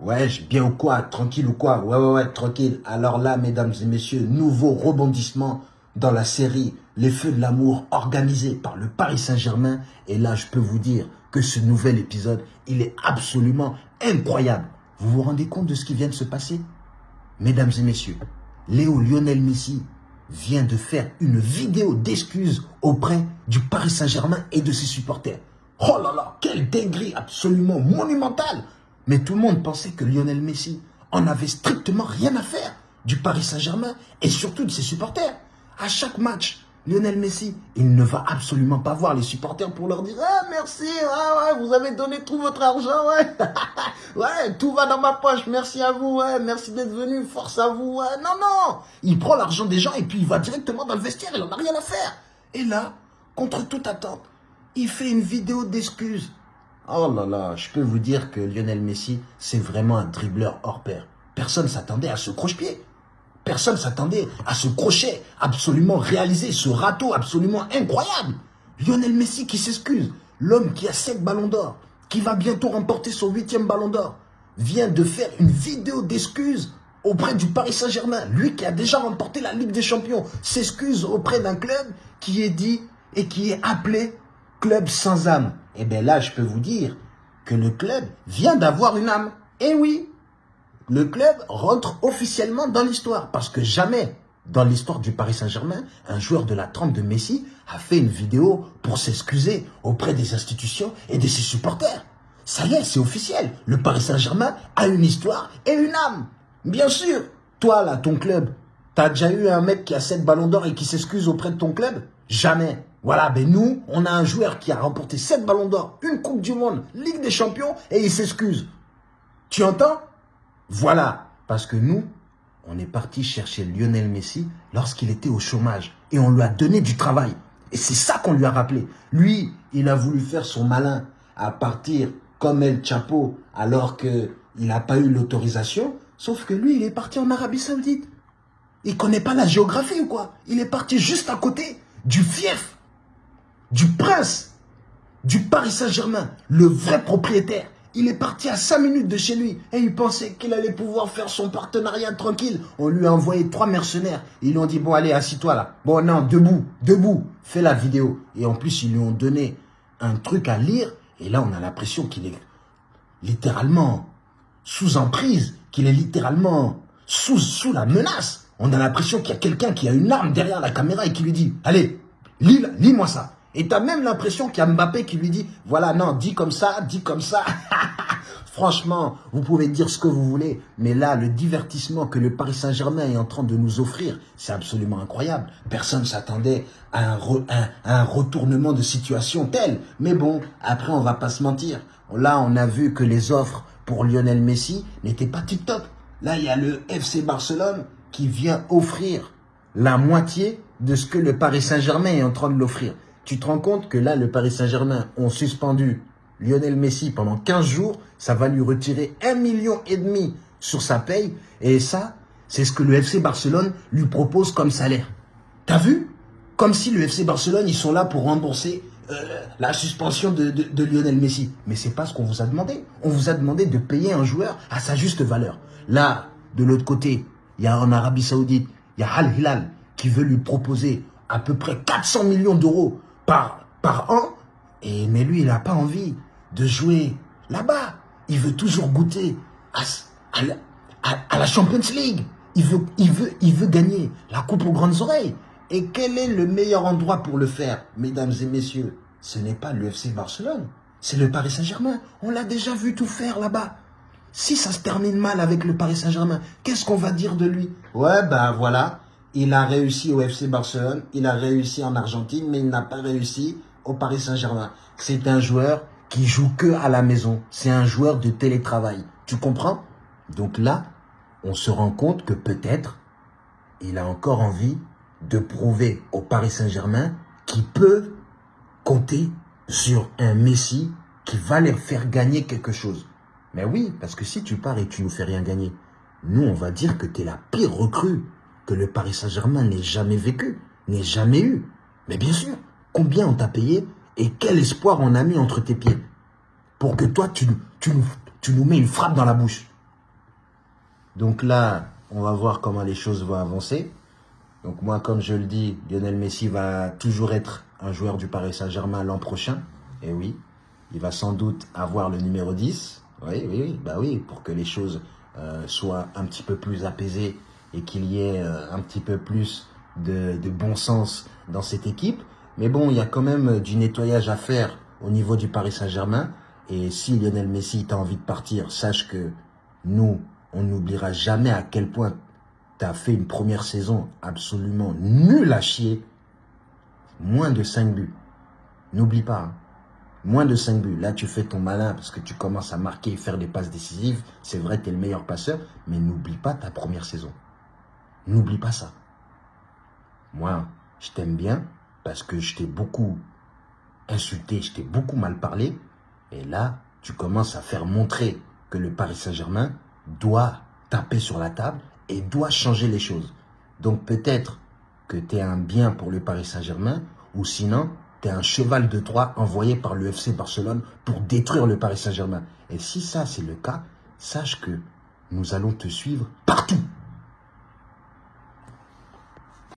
Ouais, bien ou quoi Tranquille ou quoi? Ouais, ouais, ouais, tranquille. Alors là, mesdames et messieurs, nouveau rebondissement dans la série Les Feux de l'amour organisé par le Paris Saint-Germain. Et là, je peux vous dire que ce nouvel épisode, il est absolument incroyable. Vous vous rendez compte de ce qui vient de se passer? Mesdames et messieurs, Léo Lionel Messi vient de faire une vidéo d'excuses auprès du Paris Saint-Germain et de ses supporters. Oh là là, quelle dinguerie absolument monumentale Mais tout le monde pensait que Lionel Messi en avait strictement rien à faire du Paris Saint-Germain et surtout de ses supporters. À chaque match, Lionel Messi, il ne va absolument pas voir les supporters pour leur dire « Ah, merci, ouais, ouais, vous avez donné tout votre argent, ouais, ouais, tout va dans ma poche, merci à vous, ouais, merci d'être venu, force à vous, ouais. » Non, non Il prend l'argent des gens et puis il va directement dans le vestiaire, il n'en a rien à faire. Et là, contre toute attente, il fait une vidéo d'excuses. Oh là là, je peux vous dire que Lionel Messi, c'est vraiment un dribbleur hors pair. Personne s'attendait à ce croche-pied. Personne s'attendait à ce crochet absolument réalisé, ce râteau absolument incroyable. Lionel Messi qui s'excuse, l'homme qui a 7 ballons d'or, qui va bientôt remporter son huitième ballon d'or, vient de faire une vidéo d'excuses auprès du Paris Saint-Germain. Lui qui a déjà remporté la Ligue des Champions s'excuse auprès d'un club qui est dit et qui est appelé club sans âme. Eh bien là, je peux vous dire que le club vient d'avoir une âme. Et eh oui, le club rentre officiellement dans l'histoire. Parce que jamais, dans l'histoire du Paris Saint-Germain, un joueur de la trempe de Messi a fait une vidéo pour s'excuser auprès des institutions et de ses supporters. Ça y est, c'est officiel. Le Paris Saint-Germain a une histoire et une âme. Bien sûr, toi là, ton club, t'as déjà eu un mec qui a 7 ballons d'or et qui s'excuse auprès de ton club? Jamais. Voilà, ben nous, on a un joueur qui a remporté 7 ballons d'or, une Coupe du Monde, Ligue des Champions, et il s'excuse. Tu entends? Voilà, parce que nous, on est parti chercher Lionel Messi lorsqu'il était au chômage, et on lui a donné du travail. Et c'est ça qu'on lui a rappelé. Lui, il a voulu faire son malin à partir comme El Chapo, alors qu'il n'a pas eu l'autorisation, sauf que lui, il est parti en Arabie Saoudite. Il connaît pas la géographie ou quoi? Il est parti juste à côté du fief du prince du Paris Saint-Germain, le vrai propriétaire. Il est parti à 5 minutes de chez lui et il pensait qu'il allait pouvoir faire son partenariat tranquille. On lui a envoyé trois mercenaires. Ils lui ont dit, bon allez, assis-toi là. Bon non, debout, debout, fais la vidéo. Et en plus, ils lui ont donné un truc à lire. Et là, on a l'impression qu'il est littéralement sous emprise, qu'il est littéralement sous, sous la menace. On a l'impression qu'il y a quelqu'un qui a une arme derrière la caméra et qui lui dit, allez, lis-moi ça. Et tu as même l'impression qu'il y a Mbappé qui lui dit, voilà, non, dis comme ça, dis comme ça. Franchement, vous pouvez dire ce que vous voulez, mais là, le divertissement que le Paris Saint-Germain est en train de nous offrir, c'est absolument incroyable. Personne ne s'attendait à un, retournement de situation tel. Mais bon, après, on va pas se mentir. Là, on a vu que les offres pour Lionel Messi n'étaient pas tip-top. Là, il y a le FC Barcelone qui vient offrir la moitié de ce que le Paris Saint-Germain est en train de l'offrir. Tu te rends compte que là, le Paris Saint-Germain ont suspendu Lionel Messi pendant 15 jours. Ça va lui retirer un million et demi sur sa paye. Et ça, c'est ce que le FC Barcelone lui propose comme salaire. T'as vu? Comme si le FC Barcelone, ils sont là pour rembourser euh, la suspension de, de, Lionel Messi. Mais c'est pas ce qu'on vous a demandé. On vous a demandé de payer un joueur à sa juste valeur. Là, de l'autre côté, il y a en Arabie Saoudite, il y a Al Hilal qui veut lui proposer à peu près 400 millions d'euros par, an. Et, mais lui, il n'a pas envie de jouer là-bas. Il veut toujours goûter à, la, Champions League. Il veut gagner la coupe aux grandes oreilles. Et quel est le meilleur endroit pour le faire, mesdames et messieurs? Ce n'est pas l'UFC Barcelone, c'est le Paris Saint-Germain. On l'a déjà vu tout faire là-bas. Si ça se termine mal avec le Paris Saint-Germain, qu'est-ce qu'on va dire de lui? Ouais, ben voilà, il a réussi au FC Barcelone, il a réussi en Argentine, mais il n'a pas réussi au Paris Saint-Germain. C'est un joueur qui joue que à la maison. C'est un joueur de télétravail. Tu comprends? Donc là, on se rend compte que peut-être il a encore envie de prouver au Paris Saint-Germain qu'il peut compter sur un Messi qui va leur faire gagner quelque chose. Mais oui, parce que si tu pars et tu nous fais rien gagner, nous, on va dire que tu es la pire recrue que le Paris Saint-Germain n'ait jamais vécu, n'ait jamais eu. Mais bien sûr, combien on t'a payé et quel espoir on a mis entre tes pieds pour que toi, tu, nous mets une frappe dans la bouche. Donc là, on va voir comment les choses vont avancer. Donc moi, comme je le dis, Lionel Messi va toujours être un joueur du Paris Saint-Germain l'an prochain. Et oui, il va sans doute avoir le numéro 10. Oui, oui, oui, bah oui, pour que les choses euh, soient un petit peu plus apaisées et qu'il y ait euh, un petit peu plus de, bon sens dans cette équipe. Mais bon, il y a quand même du nettoyage à faire au niveau du Paris Saint-Germain. Et si Lionel Messi t'a envie de partir, sache que nous, on n'oubliera jamais à quel point tu as fait une première saison absolument nulle à chier. Moins de 5 buts. N'oublie pas. Hein. Moins de 5 buts. Là, tu fais ton malin parce que tu commences à marquer et faire des passes décisives. C'est vrai, tu es le meilleur passeur. Mais n'oublie pas ta première saison. N'oublie pas ça. Moi, je t'aime bien parce que je t'ai beaucoup insulté, je t'ai beaucoup mal parlé. Et là, tu commences à faire montrer que le Paris Saint-Germain doit taper sur la table et doit changer les choses. Donc peut-être que tu es un bien pour le Paris Saint-Germain ou sinon tu es un cheval de Troie envoyé par l'UFC Barcelone pour détruire le Paris Saint-Germain. Et si ça c'est le cas, sache que nous allons te suivre partout.